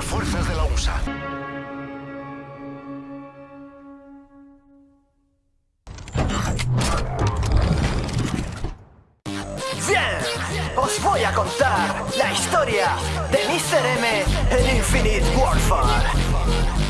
fuerzas de la USA. ¡Bien! Os voy a contar la historia de Mr. M en Infinite Warfare.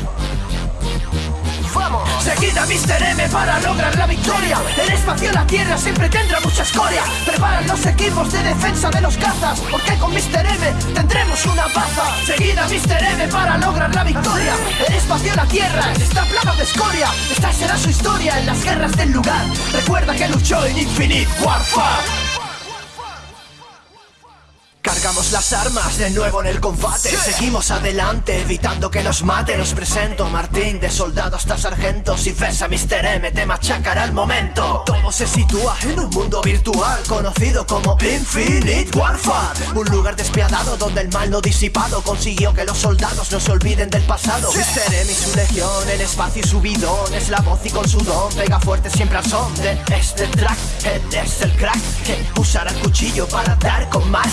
¡Vamos! Seguida Mr. M para lograr la victoria El espacio la tierra siempre tendrá mucha escoria Preparan los equipos de defensa de los cazas Porque con Mr. M tendremos una baza Seguida Mr. M para lograr la victoria El espacio la tierra está plagado de escoria Esta será su historia en las guerras del lugar Recuerda que luchó en Infinite Warfare Cargamos las armas de nuevo en el combate. Seguimos adelante evitando que nos mate. Nos presento Martín de soldado hasta sargento. Si ves a Mr. M te machacará el momento. Todo se sitúa en un mundo virtual Conocido como Infinite Warfare. Un lugar despiadado donde el mal no disipado Consiguió que los soldados no se olviden del pasado. Mr. M y su legión, el espacio y su bidón. Es la voz y con su don pega fuerte siempre al son de este track. Él es el crack que usará el cuchillo para dar con más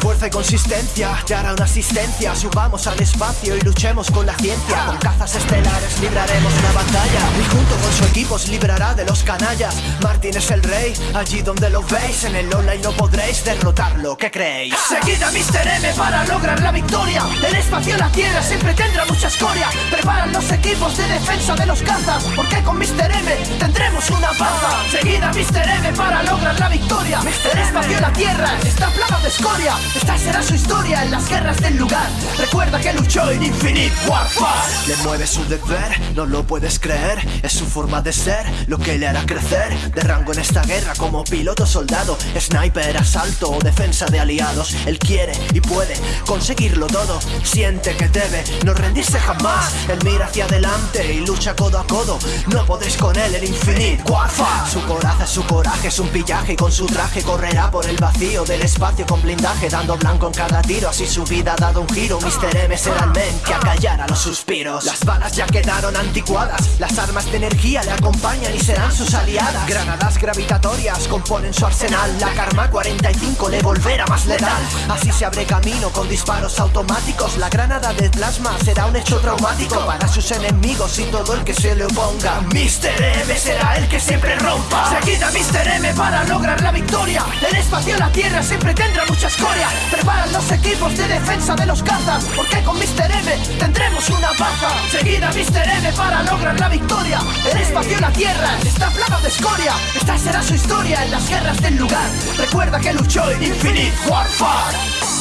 Fuerza y consistencia, te hará una asistencia. Subamos al espacio y luchemos con la ciencia. Con cazas estelares libraremos una batalla. Y junto con su equipo os librará de los canallas. Martín es el rey, allí donde lo veis. En el online no podréis derrotarlo, ¿qué creéis? Seguida Mr. M para lograr la victoria. El espacio la tierra siempre tendrá mucha escoria. Preparan los equipos de defensa de los cazas Porque con Mr. M tendremos una baza. Seguida Mr. M para lograr la victoria. El espacio la tierra está plagado de escoria. Esta será su historia en las guerras del lugar. Recuerda que luchó en Infinite Warfare. Le mueve su deber, no lo puedes creer. Es su forma de ser, lo que le hará crecer. De rango en esta guerra como piloto soldado. Sniper, asalto o defensa de aliados. Él quiere y puede conseguirlo todo. Siente que debe no rendirse jamás. Él mira hacia adelante y lucha codo a codo. No podréis con él en Infinite Warfare Su coraza su coraje, es un pillaje Y con su traje correrá por el vacío del espacio con blindaje Dando blanco en cada tiro, así su vida ha dado un giro. Mr. M será el men que acallará los suspiros. Las balas ya quedaron anticuadas. Las armas de energía le acompañan y serán sus aliadas. Granadas gravitatorias componen su arsenal. La Karma 45 le volverá más letal. Así se abre camino con disparos automáticos. La granada de plasma será un hecho traumático Para sus enemigos y todo el que se le oponga Mr. M será el que siempre rompa Seguida Mr. M para lograr la victoria El espacio la tierra siempre tendrá mucha escoria Preparan los equipos de defensa de los cazas Porque con Mr. M tendremos una baza Seguida Mr. M para lograr la victoria El espacio y la tierra está plagado de escoria Esta será su historia en las guerras del lugar Recuerda que luchó en Infinite Warfare